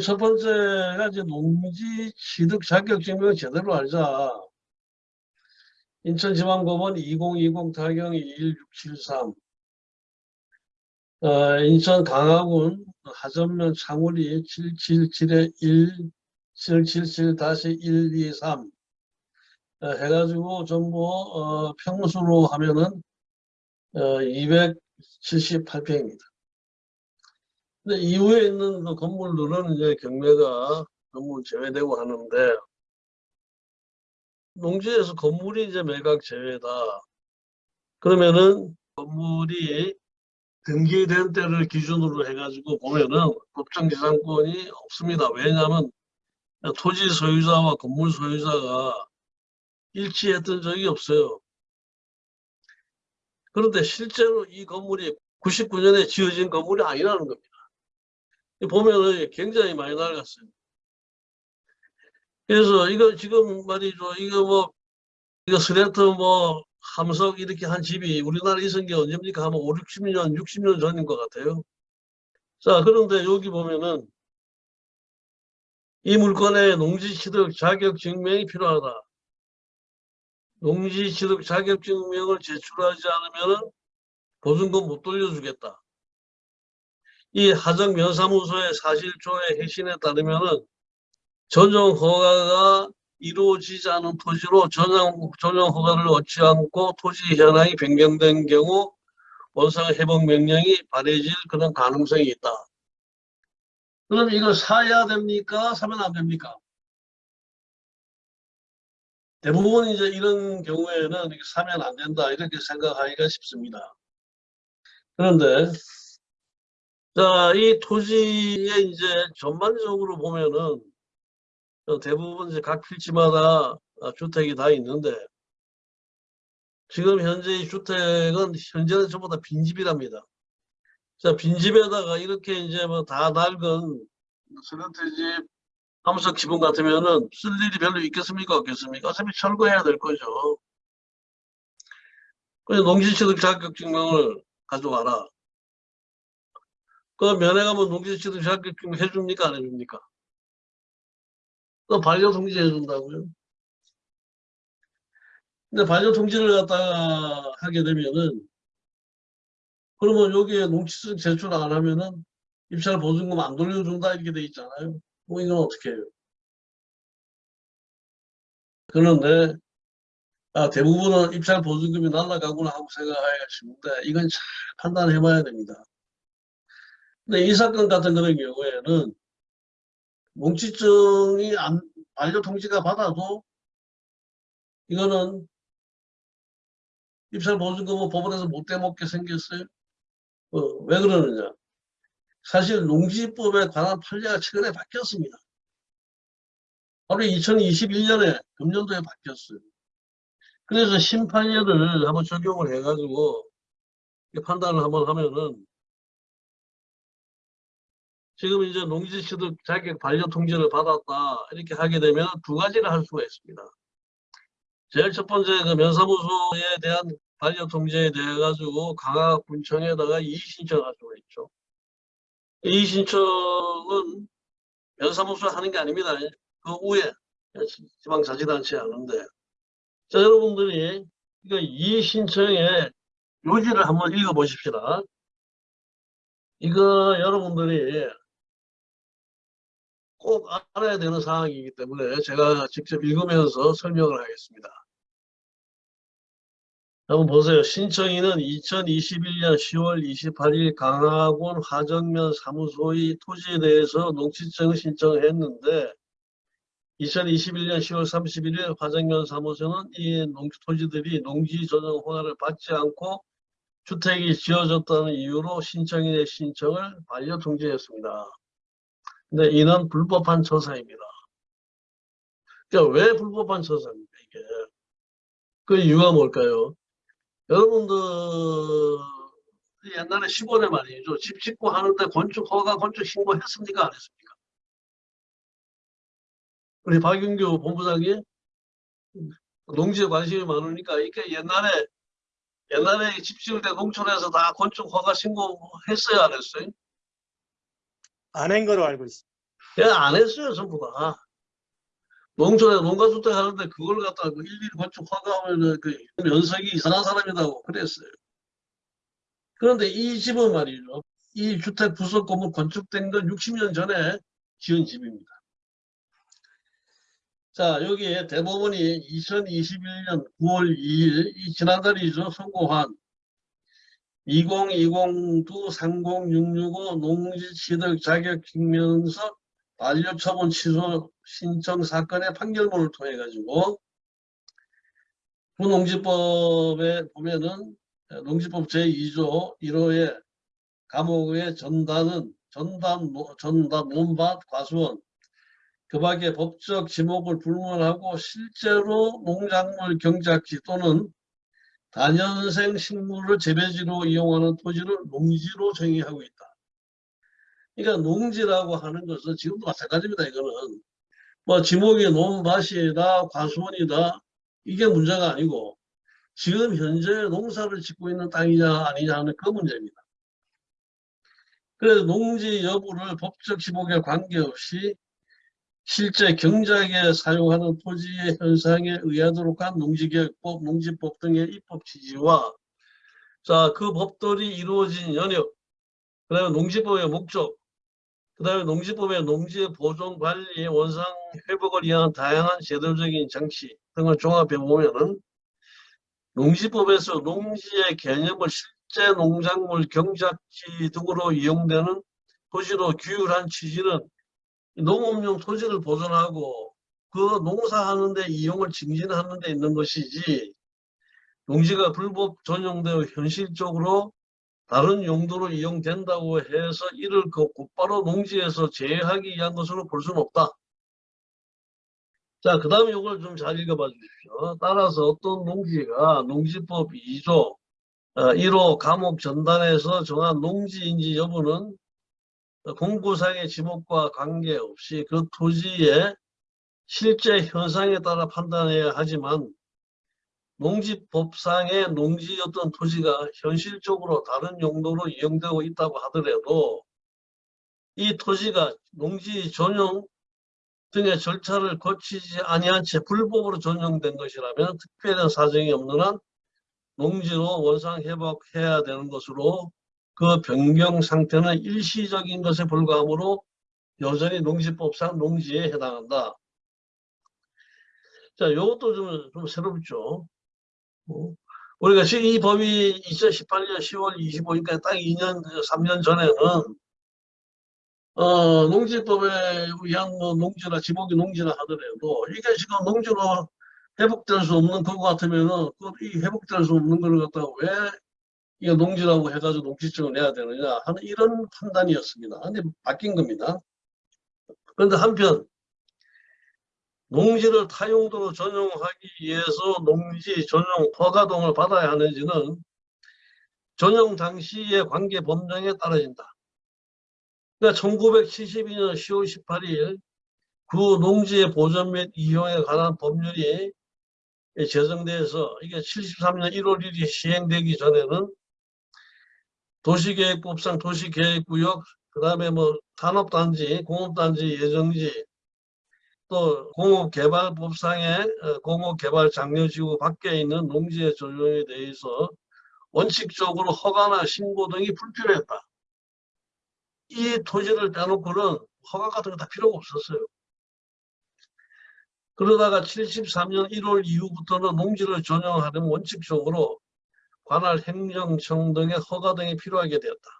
첫 번째가 이제 농지 취득 자격 증명을 제대로 알자. 인천지방법원 2020 타경 21673 어, 인천 강화군 하전면 창우리 777-1 777-123 어, 해가지고 전부 어, 평수로 하면은 어, 278평입니다. 근데 이후에 있는 그 건물들은 이제 경매가 건물 제외되고 하는데 농지에서 건물이 이제 매각 제외다. 그러면은 건물이 등기된 때를 기준으로 해가지고 보면은 법정지상권이 없습니다. 왜냐하면 토지 소유자와 건물 소유자가 일치했던 적이 없어요. 그런데 실제로 이 건물이 99년에 지어진 건물이 아니라는 겁니다. 보면은 굉장히 많이 낡았어요. 그래서 이거 지금 말이죠. 이거 뭐, 이거 스레트 뭐, 함석 이렇게 한 집이 우리나라에 있은 게 언제입니까? 하면 5, 60년, 60년 전인 것 같아요. 자, 그런데 여기 보면은 이 물건의 농지 취득 자격 증명이 필요하다. 농지 취득 자격 증명을 제출하지 않으면 보증금 못 돌려주겠다. 이 하정 면사무소의 사실조회 해신에 따르면은 전용 허가가 이루어지지 않은 토지로 전용, 전용 허가를 얻지 않고 토지 현황이 변경된 경우 원상 회복 명령이 발해질 그런 가능성이 있다. 그럼 이걸 사야 됩니까? 사면 안 됩니까? 대부분 이제 이런 경우에는 사면 안 된다 이렇게 생각하기가 쉽습니다. 그런데 자, 이 토지에 이제 전반적으로 보면은 대부분 이제 각 필지마다 주택이 다 있는데 지금 현재 이 주택은 현재는 전부 다 빈집이랍니다. 자, 빈집에다가 이렇게 이제 뭐 다 낡은 스런트집 함석 지붕 같으면은 쓸 일이 별로 있겠습니까? 없겠습니까? 어차피 철거해야 될 거죠. 그래서 농지취득 자격증명을 가져와라. 그 면회 가면 농지취득 자격증명 해줍니까? 안 해줍니까? 또 반려 통지 해준다고요? 근데 반려 통지를 갖다가 하게 되면은 그러면 여기에 농지취득 제출 안 하면은 입찰 보증금 안 돌려준다 이렇게 돼 있잖아요. 뭐 이건 어떻게 해요? 그런데 아, 대부분은 입찰 보증금이 날라가구나 하고 생각하기가 쉽은데 이건 잘 판단해 봐야 됩니다. 근데 이 사건 같은 그런 경우에는 뭉치증이 안, 반려통지가 받아도 이거는 입찰 보증금은 법원에서 못 대먹게 생겼어요. 어, 왜 그러느냐. 사실 농지법에 관한 판례가 최근에 바뀌었습니다. 바로 2021년에 금년도에 바뀌었어요. 그래서 심판례를 한번 적용을 해가지고 판단을 한번 하면은 지금 이제 농지취득 자격 반려 통지를 받았다 이렇게 하게 되면 두 가지를 할 수가 있습니다. 제일 첫 번째 그 면사무소에 대한 반려 통지에 대해 가지고 강화군청에다가 이의 신청할 수가 있죠. 이의 신청은 면사무소 하는 게 아닙니다. 그 위에 지방자치단체 하는데 자 여러분들이 이거 이의 신청의 요지를 한번 읽어 보십시다. 이거 여러분들이 꼭 알아야 되는 사항이기 때문에 제가 직접 읽으면서 설명을 하겠습니다. 한번 보세요. 신청인은 2021년 10월 28일 강화군 화정면 사무소의 토지에 대해서 농지증 신청을 했는데 2021년 10월 31일 화정면 사무소는 이 농지 토지들이 농지 조정 허가를 받지 않고 주택이 지어졌다는 이유로 신청인의 신청을 반려 통지했습니다. 근데 이는 불법한 처사입니다. 그러니까 왜 불법한 처사입니까, 이게? 그 이유가 뭘까요? 여러분들, 옛날에 시골에 말이죠. 집 짓고 하는데 건축 허가, 건축 신고했습니까? 안 했습니까? 우리 박윤규 본부장이 농지에 관심이 많으니까 이게 옛날에 옛날에 집 지을 때 농촌에서 다 건축 허가 신고했어요, 안 했어요? 안 한 거로 알고 있습니다. 그냥 안 했어요, 전부 다. 농촌에 농가주택 하는데 그걸 갖다가 그 일일이 건축 허가하면 그 연석이 이상한 사람이라고 그랬어요. 그런데 이 집은 말이죠. 이 주택 부속 건물 건축된 건 60년 전에 지은 집입니다. 자, 여기에 대법원이 2021년 9월 2일, 이 지난달이죠. 선고한 2020-30-665 농지 취득 자격 증명서 반려 처분 취소 신청 사건의 판결문을 통해 가지고 부농지법에 보면은 농지법 제2조 1호의 감옥의 전단은 전단, 전단, 논밭, 과수원 그 밖에 법적 지목을 불문하고 실제로 농작물 경작지 또는 단연생 식물을 재배지로 이용하는 토지를 농지로 정의하고 있다. 그러니까 농지라고 하는 것은 지금도 마찬가지입니다. 이거는 뭐 지목이 논밭이다 과수원이다 이게 문제가 아니고 지금 현재 농사를 짓고 있는 땅이냐 아니냐 하는 그 문제입니다. 그래서 농지 여부를 법적 지목에 관계없이 실제 경작에 사용하는 토지의 현상에 의하도록 한 농지개혁법, 농지법 등의 입법 취지와 자, 그 법들이 이루어진 연역, 그 다음에 농지법의 목적, 그 다음에 농지법의 농지의 보존, 관리, 원상, 회복을 위한 다양한 제도적인 장치 등을 종합해 보면은 농지법에서 농지의 개념을 실제 농작물 경작지 등으로 이용되는 토지로 규율한 취지는 농업용 토지를 보존하고 그 농사하는데 이용을 증진하는 데 있는 것이지 농지가 불법 전용되어 현실적으로 다른 용도로 이용된다고 해서 이를 그 곧바로 농지에서 제외하기 위한 것으로 볼 수는 없다. 자, 그 다음에 이걸 좀 잘 읽어봐 주십시오. 따라서 어떤 농지가 농지법 2조 1호 어, 감옥 전단에서 정한 농지인지 여부는 공구상의 지목과 관계없이 그 토지의 실제 현상에 따라 판단해야 하지만 농지법상의 농지였던 토지가 현실적으로 다른 용도로 이용되고 있다고 하더라도 이 토지가 농지 전용 등의 절차를 거치지 아니한 채 불법으로 전용된 것이라면 특별한 사정이 없는 한 농지로 원상 회복해야 되는 것으로 그 변경 상태는 일시적인 것에 불과하므로 여전히 농지법상 농지에 해당한다. 자, 이것도 좀, 좀 새롭죠. 어? 우리가 지금 이 법이 2018년 10월 25일까지 딱 2년, 3년 전에는 어, 농지법에 의한 뭐 농지나 지목이 농지나 하더라도 이게 지금 농지로 회복될 수 없는 그거 같으면은 이 회복될 수 없는 걸 갖다가 왜 이거 농지라고 해가지고 농지증을 내야 되느냐 하는 이런 판단이었습니다. 근데 바뀐 겁니다. 그런데 한편 농지를 타용도로 전용하기 위해서 농지 전용 허가동을 받아야 하는지는 전용 당시의 관계 법령에 따라진다. 그러니까 1972년 10월 18일 그 농지의 보존 및 이용에 관한 법률이 제정돼서 이게 73년 1월 1일 시행되기 전에는 도시계획법상 도시계획구역, 그 다음에 뭐 산업단지, 공업단지, 예정지, 또 공업개발법상의 어, 공업개발 장려지구 밖에 있는 농지의 조정에 대해서 원칙적으로 허가나 신고 등이 불필요했다. 이 토지를 빼놓고는 허가 같은 거 다 필요가 없었어요. 그러다가 73년 1월 이후부터는 농지를 전용하는 원칙적으로 관할 행정청 등의 허가 등이 필요하게 되었다.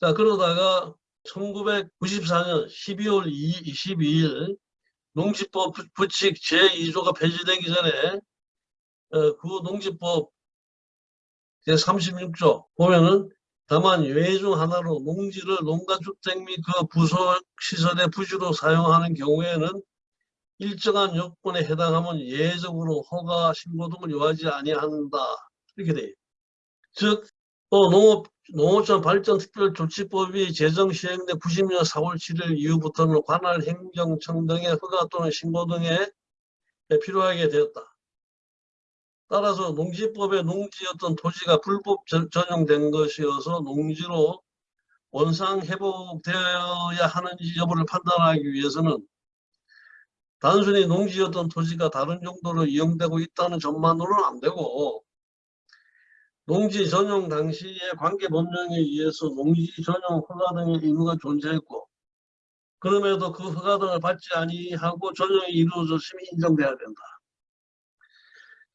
자 그러다가 1994년 12월 22일 농지법 부칙 제2조가 폐지되기 전에 어, 그 농지법 제36조 보면은 다만 외중 하나로 농지를 농가주택 및 그 부속시설의 부지로 사용하는 경우에는 일정한 요건에 해당하면 예외적으로 허가 신고 등을 요하지 아니한다. 이렇게 돼요. 즉, 또 농업, 농업촌 발전 특별조치법이 제정 시행된 90년 4월 7일 이후부터는 관할 행정청 등의 허가 또는 신고 등에 필요하게 되었다. 따라서 농지법에 농지였던 토지가 불법 전용된 것이어서 농지로 원상 회복되어야 하는지 여부를 판단하기 위해서는 단순히 농지였던 토지가 다른 용도로 이용되고 있다는 점만으로는 안 되고 농지 전용 당시의 관계 법령에 의해서 농지 전용 허가 등의 의무가 존재했고 그럼에도 그 허가 등을 받지 아니하고 전용이 이루어졌음이 인정돼야 된다.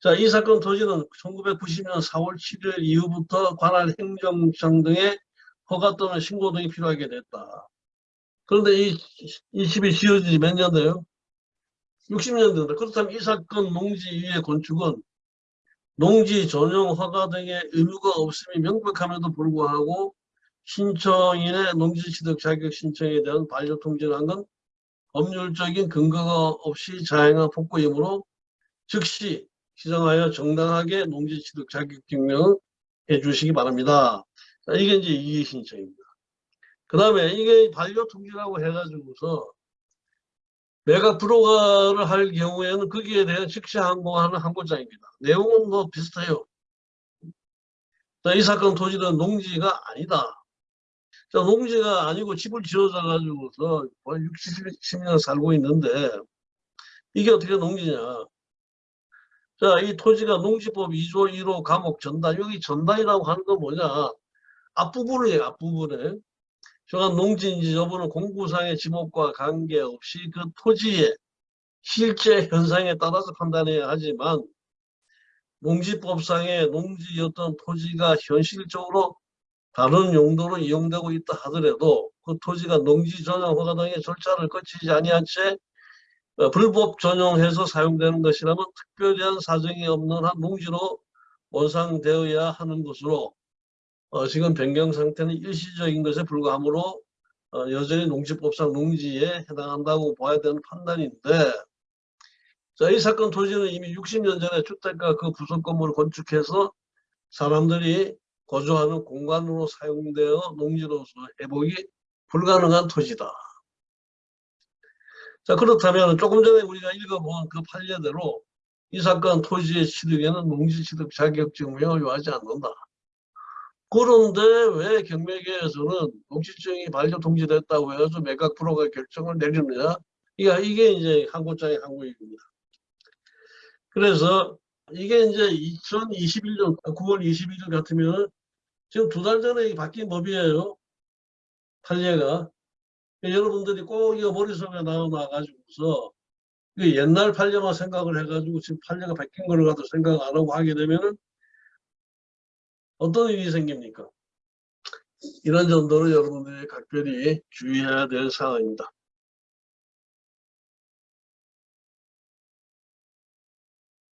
자, 이 사건 토지는 1990년 4월 7일 이후부터 관할 행정청 등의 허가 또는 신고 등이 필요하게 됐다. 그런데 이, 이 집이 지어진 지몇 년 돼요? 60년 된다. 그렇다면 이 사건 농지 위의 건축은 농지 전용 허가 등의 의무가 없음이 명백함에도 불구하고 신청인의 농지 취득 자격 신청에 대한 반려 통지를 한 건 법률적인 근거가 없이 자행한 폭거이므로 즉시 시정하여 정당하게 농지 취득 자격 증명을 해주시기 바랍니다. 자, 이게 이제 이의 신청입니다. 그 다음에 이게 반려 통지라고 해가지고서 매각 불허가를 할 경우에는 거기에 대한 즉시 항공하는 항고장입니다. 내용은 뭐 비슷해요. 자, 이 사건 토지는 농지가 아니다. 자, 농지가 아니고 집을 지어져 가지고서 60, 70년 살고 있는데 이게 어떻게 농지냐. 자, 이 토지가 농지법 2조 1호 감옥 전단, 여기 전단이라고 하는 건 뭐냐. 앞부분이에요, 앞부분에. 저간 농지인지 여부는 공구상의 지목과 관계없이 그 토지의 실제 현상에 따라서 판단해야 하지만 농지법상의 농지였던 토지가 현실적으로 다른 용도로 이용되고 있다 하더라도 그 토지가 농지 전용 허가 등의 절차를 거치지 아니한 채 어, 불법 전용해서 사용되는 것이라면 특별한 사정이 없는 한 농지로 원상되어야 하는 것으로 어, 지금 변경 상태는 일시적인 것에 불과하므로 어, 여전히 농지법상 농지에 해당한다고 봐야 되는 판단인데 자, 이 사건 토지는 이미 60년 전에 주택가 그 부속 건물을 건축해서 사람들이 거주하는 공간으로 사용되어 농지로서 회복이 불가능한 토지다. 자 그렇다면 조금 전에 우리가 읽어본 그 판례대로 이 사건 토지의 취득에는 농지 취득 자격증을 요하지 않는다. 그런데 왜 경매계에서는 농지증이 반려 통지됐다고 해서 매각 프로가 결정을 내리느냐? 이게, 이게 이제 한국장의 한국입니다. 그래서 이게 이제 2021년 9월 21일 같으면 지금 두 달 전에 바뀐 법이에요. 판례가. 여러분들이 꼭 이거 머릿속에 나와가지고서 옛날 판례만 생각을 해가지고 지금 판례가 바뀐 거를 가도 생각 안 하고 하게 되면은 어떤 일이 생깁니까? 이런 정도로 여러분들이 각별히 주의해야 될 사항입니다.